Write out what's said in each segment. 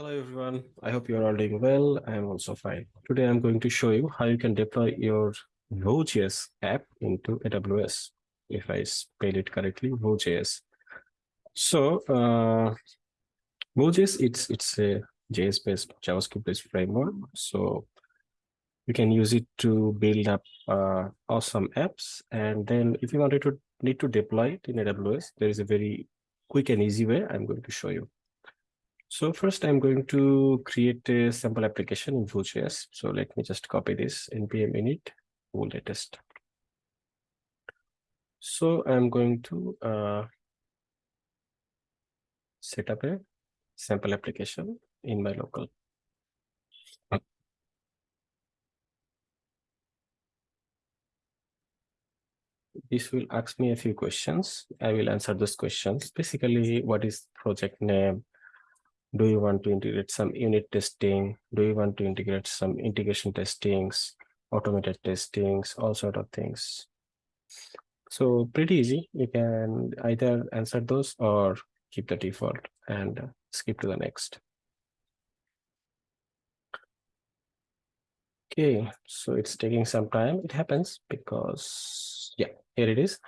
Hello everyone, I hope you're all doing well. I am also fine. Today I'm going to show you how you can deploy your Vue.js app into AWS, if I spell it correctly, Vue.js. So uh, Vue.js, it's, it's a JS-based, JavaScript-based framework. So you can use it to build up uh, awesome apps. And then if you wanted to need to deploy it in AWS, there is a very quick and easy way I'm going to show you. So first I'm going to create a sample application in Vue.js. So let me just copy this npm init Vue latest. So I'm going to uh, set up a sample application in my local. This will ask me a few questions. I will answer those questions. Basically, what is project name? Do you want to integrate some unit testing? Do you want to integrate some integration testings automated testings all sort of things? So pretty easy. You can either answer those or keep the default and skip to the next. Okay so it's taking some time. It happens because yeah here it is.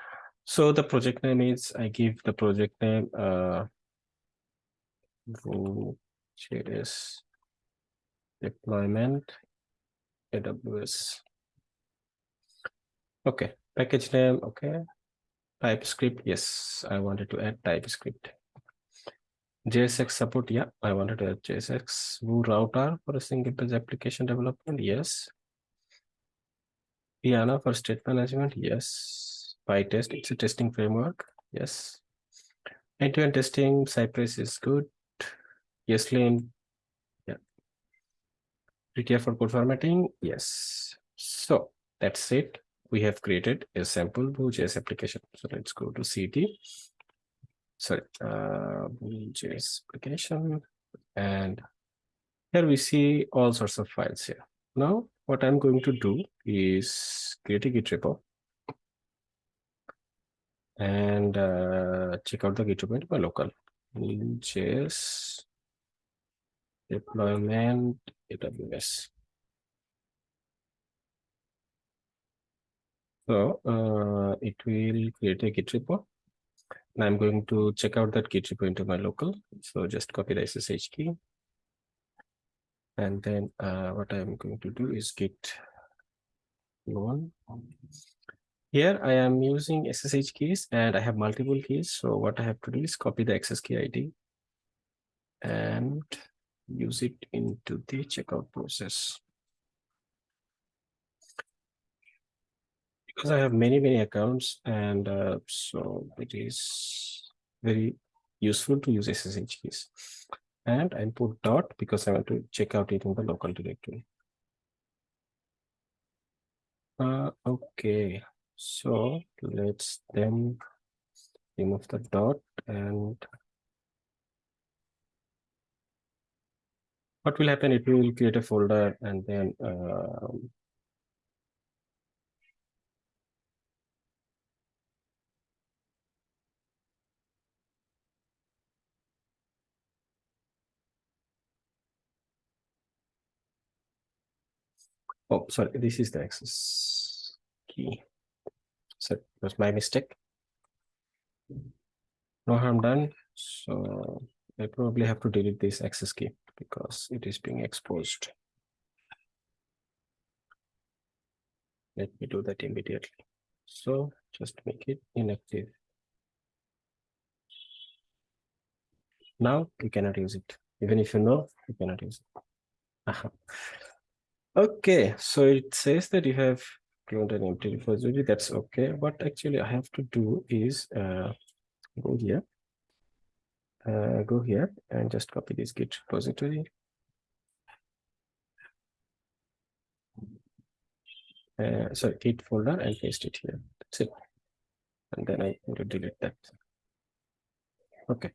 So the project name is i give the project name uh Vue.js deployment AWS. Okay, package name, okay. TypeScript, yes, I wanted to add TypeScript. JSX support, yeah, I wanted to add JSX. Vue router for a single page application development, yes. Pinia for state management, yes. Vitest, it's a testing framework, yes. End-to-end -end testing, Cypress is good. Yes. Yeah. Prettier for code formatting. Yes. So that's it. We have created a sample Vue.js application. So let's go to CD. Sorry, uh, Vue.js application. And here we see all sorts of files here. Now, what I'm going to do is create a Git repo and uh, check out the Git repo into my local. Vue.js deployment AWS. So uh, it will create a Git repo. And I'm going to check out that Git repo into my local. So just copy the SSH key. And then uh, what I'm going to do is git one. Here I am using SSH keys and I have multiple keys. So what I have to do is copy the access key ID and use it into the checkout process. Because I have many, many accounts and uh, so it is very useful to use SSH keys. And I put dot because I want to check out it in the local directory. Uh, okay, so let's then remove the dot and what will happen? If it will create a folder and then um, oh sorry this is the access key. So was my mistake. No harm done. So i probably have to delete this access key because it is being exposed. Let me do that immediately. So just make it inactive. Now you cannot use it. Even if you know, you cannot use it. Aha. Okay, so it says that you have cloned an empty repository. That's okay. What actually I have to do is uh, go here uh, go here and just copy this git repository. Uh, sorry, git folder and paste it here. That's it. And then i'm going to delete that. Okay.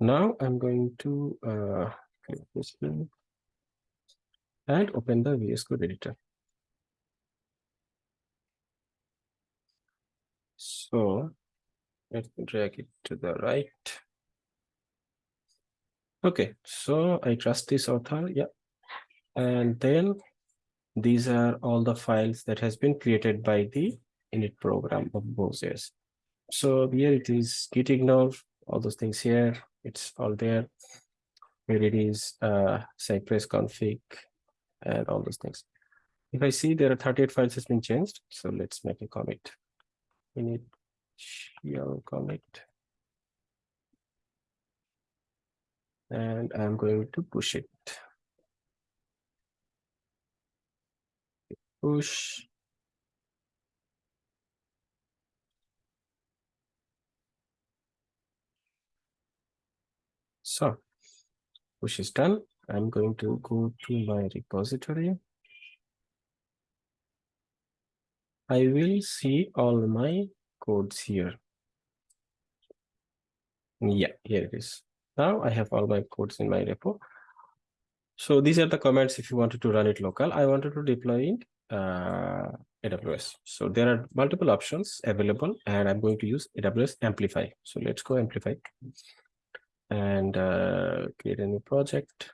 Now I'm going to uh, this and open the VS Code editor. So let's drag it to the right. Okay, so I trust this author, yeah. And then these are all the files that has been created by the init program of Vue.js. So here it is git all those things here, it's all there. Here it is uh, Cypress config and all those things. If I see there are 38 files has been changed, so let's make a commit. Init shell commit. And I'm going to push it. Push. So push is done. I'm going to go to my repository. I will see all my codes here. Yeah, here it is. Now I have all my codes in my repo. So these are the commands if you wanted to run it local. I wanted to deploy in uh, AWS. So there are multiple options available and I'm going to use AWS Amplify. So let's go Amplify and uh, create a new project.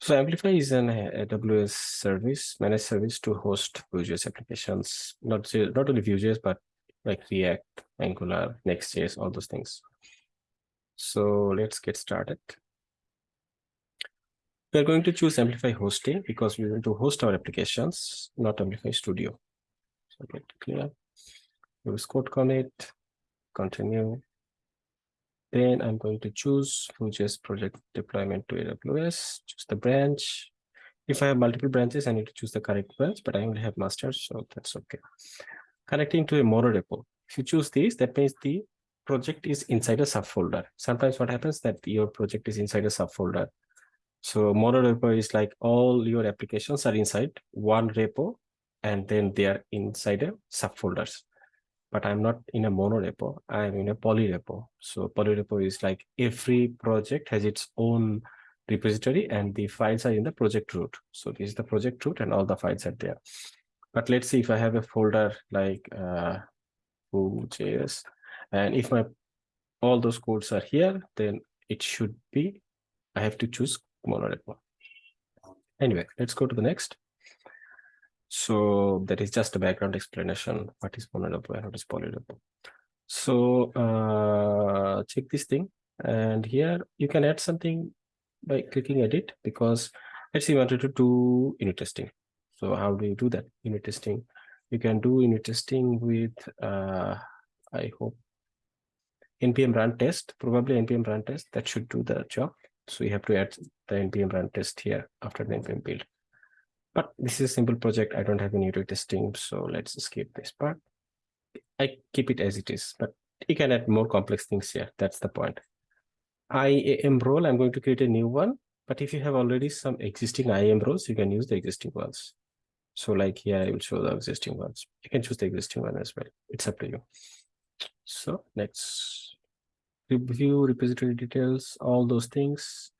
So Amplify is an AWS service, managed service to host Vue.js applications, not, not only Vue.js, but like React, Angular, Next.js, all those things. So let's get started. We're going to choose Amplify hosting because we want to host our applications, not Amplify Studio. So get clear. Use CodeCommit, continue. Then I'm going to choose Vue.js project deployment to AWS, choose the branch. If I have multiple branches, I need to choose the correct branch, but I only have master, so that's okay. Connecting to a mono repo. If you choose this, that means the project is inside a subfolder. Sometimes what happens that your project is inside a subfolder. So mono repo is like all your applications are inside one repo and then they are inside a subfolders. But I'm not in a mono repo, I'm in a poly repo. So poly repo is like every project has its own repository and the files are in the project root. So this is the project root and all the files are there. But let's see if I have a folder like uh, Vue.js and if my all those codes are here, then it should be, I have to choose monorepo. Anyway, let's go to the next. So that is just a background explanation. What is monorepo and what is polyrepo? So uh, check this thing. And here you can add something by clicking edit because let's say you wanted to do unit testing. So how do you do that unit testing? You can do unit testing with, uh, I hope npm run test, probably npm run test that should do the job. So you have to add the npm run test here after the npm build. But this is a simple project. I don't have any unit testing, so let's skip this part. I keep it as it is, but you can add more complex things here. That's the point. IAM role, I'm going to create a new one. But if you have already some existing IAM roles, you can use the existing ones. So like here, I will show the existing ones. You can choose the existing one as well. It's up to you. So let's review repository details, all those things.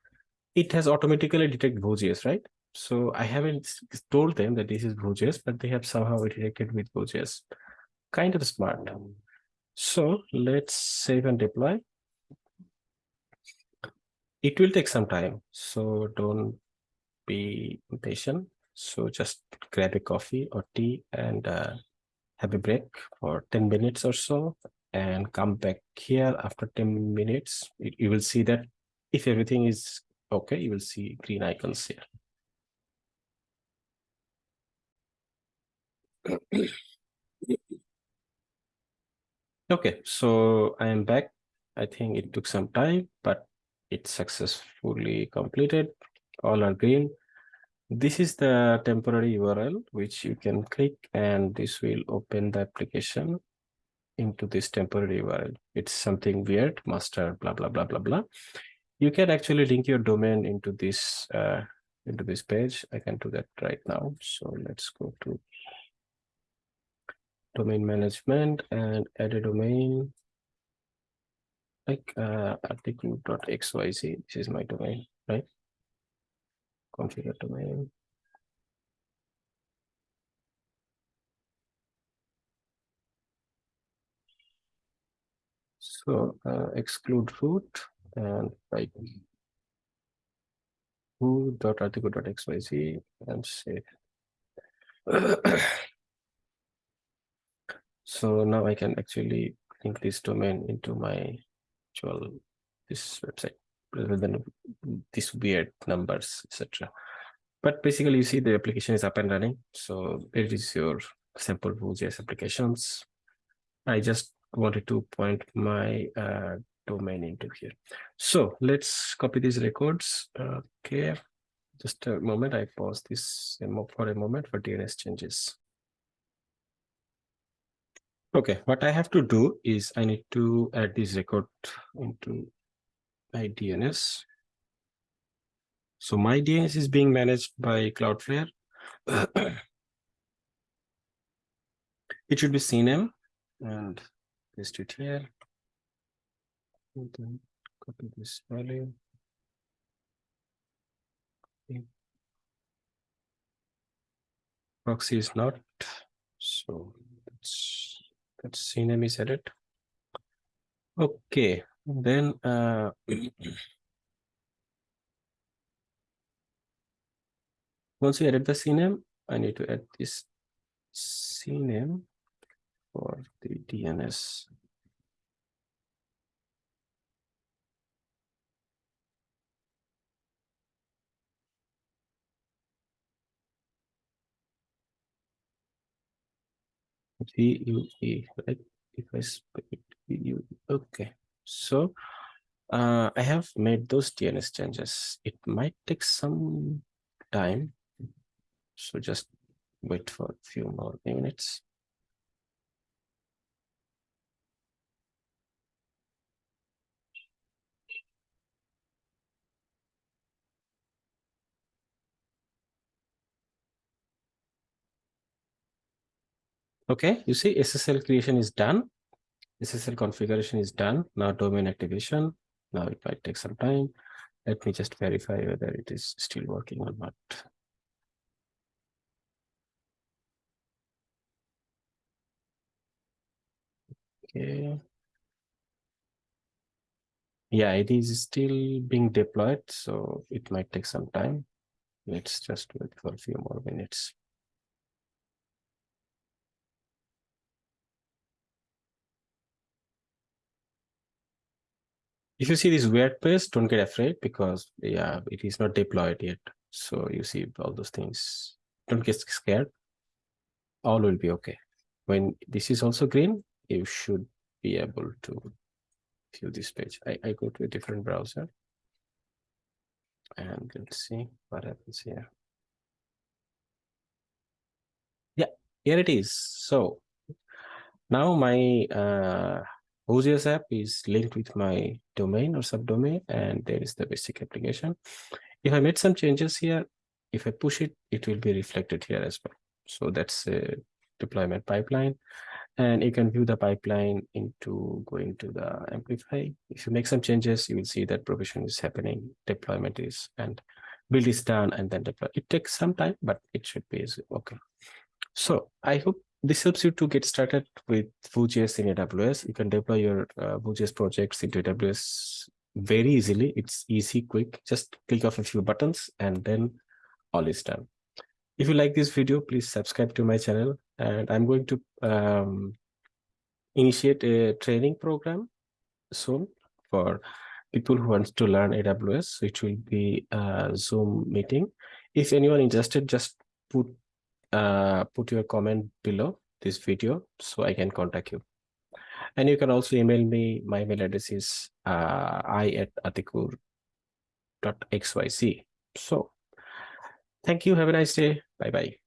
It has automatically detected Vue.js, right? So I haven't told them that this is Vue.js, but they have somehow detected with Vue.js. Kind of smart. So let's save and deploy. It will take some time, so don't be impatient. So just grab a coffee or tea and uh, have a break for 10 minutes or so and come back here after 10 minutes. It, you will see that if everything is okay, you will see green icons here. okay, so I am back. I think it took some time, but it's successfully completed. All are green. This is the temporary URL which you can click and this will open the application into this temporary URL. It's something weird, master, blah, blah, blah, blah, blah. You can actually link your domain into this uh, into this page. I can do that right now. So let's go to domain management and add a domain like uh, atikur.xyz. This is my domain, right? configure domain. So uh, exclude root and like vue dot atikur dot xyz and save. so now I can actually link this domain into my actual this website rather than these weird numbers, etc. But basically, you see the application is up and running. So it is your sample Vue.js applications. I just wanted to point my uh, domain into here. So let's copy these records. Okay, just a moment. I pause this for a moment for DNS changes. Okay, what I have to do is I need to add this record into my DNS. So my DNS is being managed by Cloudflare. it should be CNAME and paste it here. And then copy this value. Okay. Proxy is not, so that's that's CNAME is added. Okay, then uh, once you added the CNAME, I need to add this CNAME for the DNS. VUE, right? If I spell VUE, okay. So uh, I have made those DNS changes. It might take some time. So just wait for a few more minutes. Okay, you see SSL creation is done. SSL configuration is done. Now domain activation. Now it might take some time. Let me just verify whether it is still working or not. Okay. Yeah, it is still being deployed, so it might take some time. Let's just wait for a few more minutes. If you see this weird page, don't get afraid because yeah, it is not deployed yet. So you see all those things. Don't get scared. All will be okay. When this is also green, you should be able to view this page. I, I go to a different browser and let's see what happens here. Yeah, here it is. So now my uh, Vue.js app is linked with my domain or subdomain, and there is the basic application. If I made some changes here, if I push it, it will be reflected here as well. So that's a deployment pipeline. And you can view the pipeline into going to the Amplify. If you make some changes, you will see that provision is happening, deployment is, and build is done, and then deploy. It takes some time, but it should be easy. okay. So I hope this helps you to get started with Vue.js in AWS. You can deploy your uh, Vue.js projects into AWS very easily. It's easy, quick. Just click off a few buttons and then all is done. If you like this video, please subscribe to my channel. And I'm going to um, initiate a training program soon for people who want to learn AWS. which will be a Zoom meeting. If anyone interested, just put uh, put your comment below this video so I can contact you. And you can also email me. My email address is uh, i at atikur.xyz. So thank you. Have a nice day. Bye-bye.